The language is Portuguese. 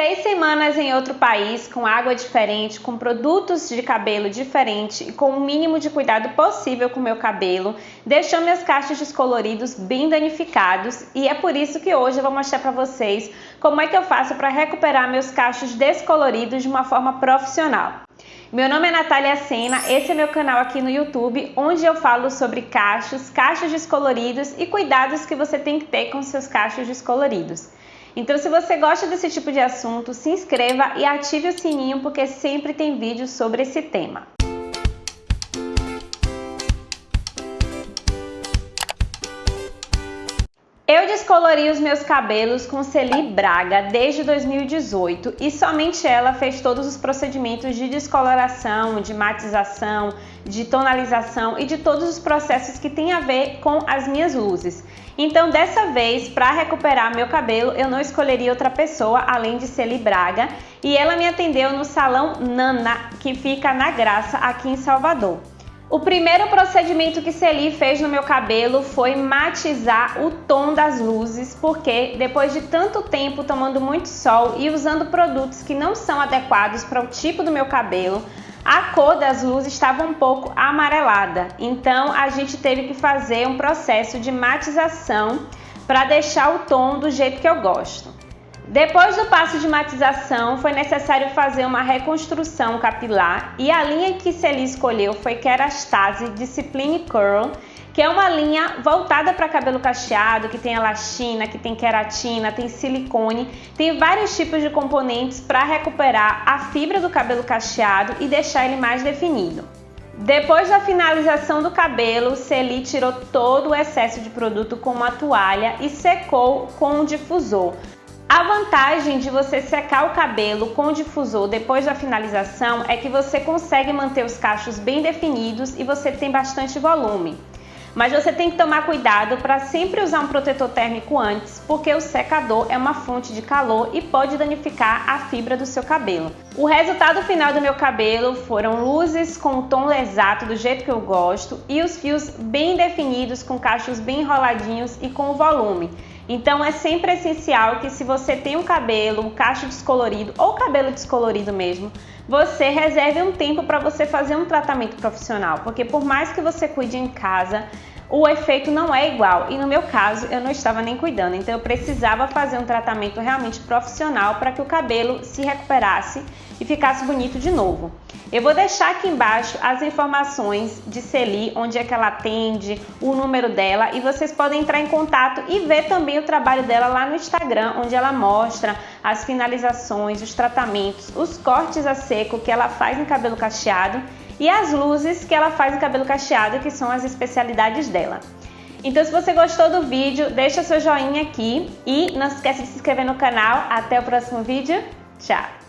Seis semanas em outro país, com água diferente, com produtos de cabelo diferente e com o mínimo de cuidado possível com meu cabelo, deixou meus cachos descoloridos bem danificados e é por isso que hoje eu vou mostrar para vocês como é que eu faço para recuperar meus cachos descoloridos de uma forma profissional. Meu nome é Natália Sena, esse é meu canal aqui no YouTube, onde eu falo sobre cachos, cachos descoloridos e cuidados que você tem que ter com seus cachos descoloridos. Então, se você gosta desse tipo de assunto, se inscreva e ative o sininho porque sempre tem vídeos sobre esse tema. Eu descolori os meus cabelos com Celi Braga desde 2018 e somente ela fez todos os procedimentos de descoloração, de matização, de tonalização e de todos os processos que tem a ver com as minhas luzes. Então, dessa vez, para recuperar meu cabelo, eu não escolheria outra pessoa além de Celi Braga e ela me atendeu no salão Nana, que fica na Graça, aqui em Salvador. O primeiro procedimento que Celi fez no meu cabelo foi matizar o tom das luzes, porque depois de tanto tempo tomando muito sol e usando produtos que não são adequados para o tipo do meu cabelo, a cor das luzes estava um pouco amarelada. Então a gente teve que fazer um processo de matização para deixar o tom do jeito que eu gosto. Depois do passo de matização, foi necessário fazer uma reconstrução capilar e a linha que Celi escolheu foi Kerastase Discipline Curl, que é uma linha voltada para cabelo cacheado, que tem elastina, que tem queratina, tem silicone, tem vários tipos de componentes para recuperar a fibra do cabelo cacheado e deixar ele mais definido. Depois da finalização do cabelo, Celi tirou todo o excesso de produto com uma toalha e secou com um difusor. A vantagem de você secar o cabelo com difusor depois da finalização é que você consegue manter os cachos bem definidos e você tem bastante volume. Mas você tem que tomar cuidado para sempre usar um protetor térmico antes, porque o secador é uma fonte de calor e pode danificar a fibra do seu cabelo. O resultado final do meu cabelo foram luzes com o tom exato do jeito que eu gosto e os fios bem definidos com cachos bem enroladinhos e com volume. Então é sempre essencial que se você tem um cabelo, um cacho descolorido ou cabelo descolorido mesmo, você reserve um tempo para você fazer um tratamento profissional, porque por mais que você cuide em casa, o efeito não é igual. E no meu caso, eu não estava nem cuidando, então eu precisava fazer um tratamento realmente profissional para que o cabelo se recuperasse e ficasse bonito de novo. Eu vou deixar aqui embaixo as informações de Celi, onde é que ela atende, o número dela e vocês podem entrar em contato e ver também o trabalho dela lá no Instagram, onde ela mostra as finalizações, os tratamentos, os cortes a seco que ela faz no cabelo cacheado e as luzes que ela faz no cabelo cacheado, que são as especialidades dela. Então se você gostou do vídeo, deixa seu joinha aqui e não se esqueça de se inscrever no canal. Até o próximo vídeo. Tchau!